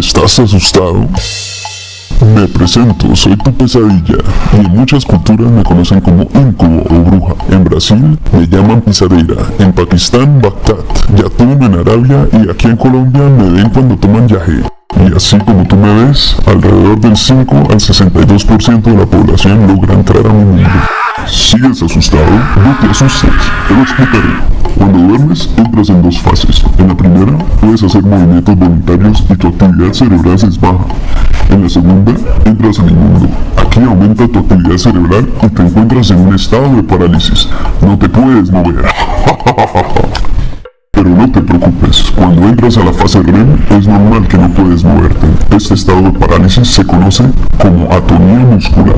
¿Estás asustado? Me presento, soy tu pesadilla y en muchas culturas me conocen como incubo o bruja. En Brasil me llaman pisadera, en Pakistán Bagdad, Yatún en Arabia y aquí en Colombia me ven cuando toman yaje. Y así como tú me ves, alrededor del 5 al 62% de la población logra entrar a mi mundo. ¿Sigues asustado? No te asustes, te lo explicaré. Cuando duermes, entras en dos fases. En la primera, puedes hacer movimientos voluntarios y tu actividad cerebral se baja. En la segunda, entras en el mundo. Aquí aumenta tu actividad cerebral y te encuentras en un estado de parálisis. No te puedes mover. Pero no te preocupes, cuando entras a la fase REM es normal que no puedes moverte. Este estado de parálisis se conoce como atonía muscular.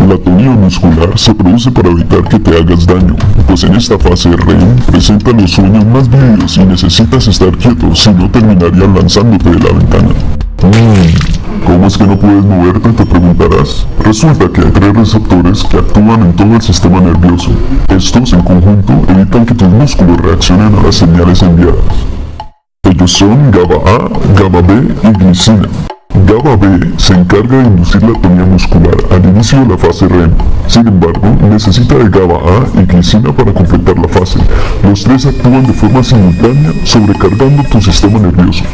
La atonía muscular se produce para evitar que te hagas daño, pues en esta fase REM presenta los sueños más vívidos y necesitas estar quieto, si no terminarías lanzándote de la ventana. Mm, ¿Cómo es que no puedes moverte? Te preguntarás. Resulta que hay tres receptores que actúan en todo el sistema nervioso. Estos en conjunto evitan que tus músculos reaccionen a las señales enviadas. Ellos son GABA A, GABA B y glicina. GABA B se encarga de inducir la atonía muscular al inicio de la fase REM. Sin embargo, necesita de GABA A y glicina para completar la fase. Los tres actúan de forma simultánea, sobrecargando tu sistema nervioso.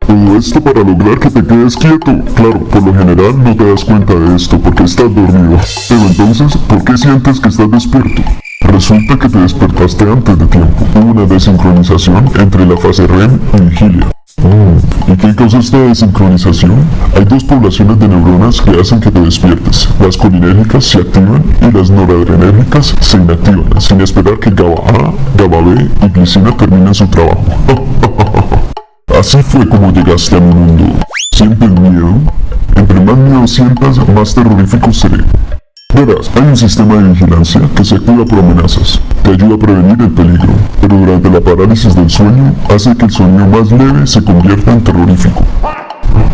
Todo esto para lograr que te quedes quieto. Claro, por lo general no te das cuenta de esto porque estás dormido. Pero entonces, ¿por qué sientes que estás despierto? Resulta que te despertaste antes de tiempo. Hubo una desincronización entre la fase REM y vigilia. ¿Y qué causa esta desincronización? Hay dos poblaciones de neuronas que hacen que te despiertes. Las colinérgicas se activan y las noradrenérgicas se inactivan, sin esperar que GABA A, GABA B y glicina terminen su trabajo. Así fue como llegaste a mi mundo. ¿Sientes miedo? Entre más miedo sientas, más terrorífico seré. Verás, hay un sistema de vigilancia que se activa por amenazas. Te ayuda a prevenir el peligro, pero durante la parálisis del sueño hace que el sonido más leve se convierta en terrorífico.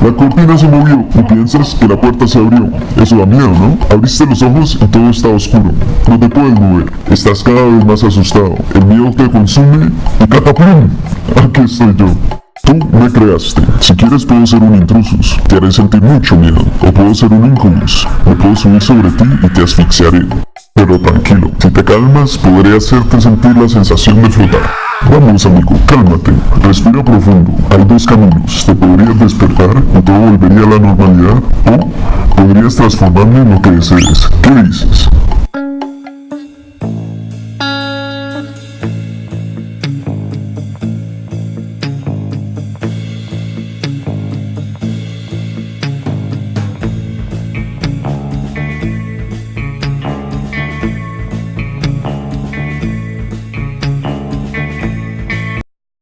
La cortina se movió y piensas que la puerta se abrió. Eso da miedo, ¿no? Abriste los ojos y todo está oscuro. No te puedes mover. Estás cada vez más asustado. El miedo te consume y ¡cataplum! Aquí estoy yo. Tú me creaste. Si quieres puedo ser un intrusus. Te haré sentir mucho miedo. O puedo ser un incubus. Me puedo subir sobre ti y te asfixiaré. Pero tranquilo, si calmas podré hacerte sentir la sensación de flotar. Vamos amigo, cálmate, respira profundo. Hay dos caminos. Te podrías despertar y todo volvería a la normalidad o podrías transformarme en lo que desees. ¿Qué dices?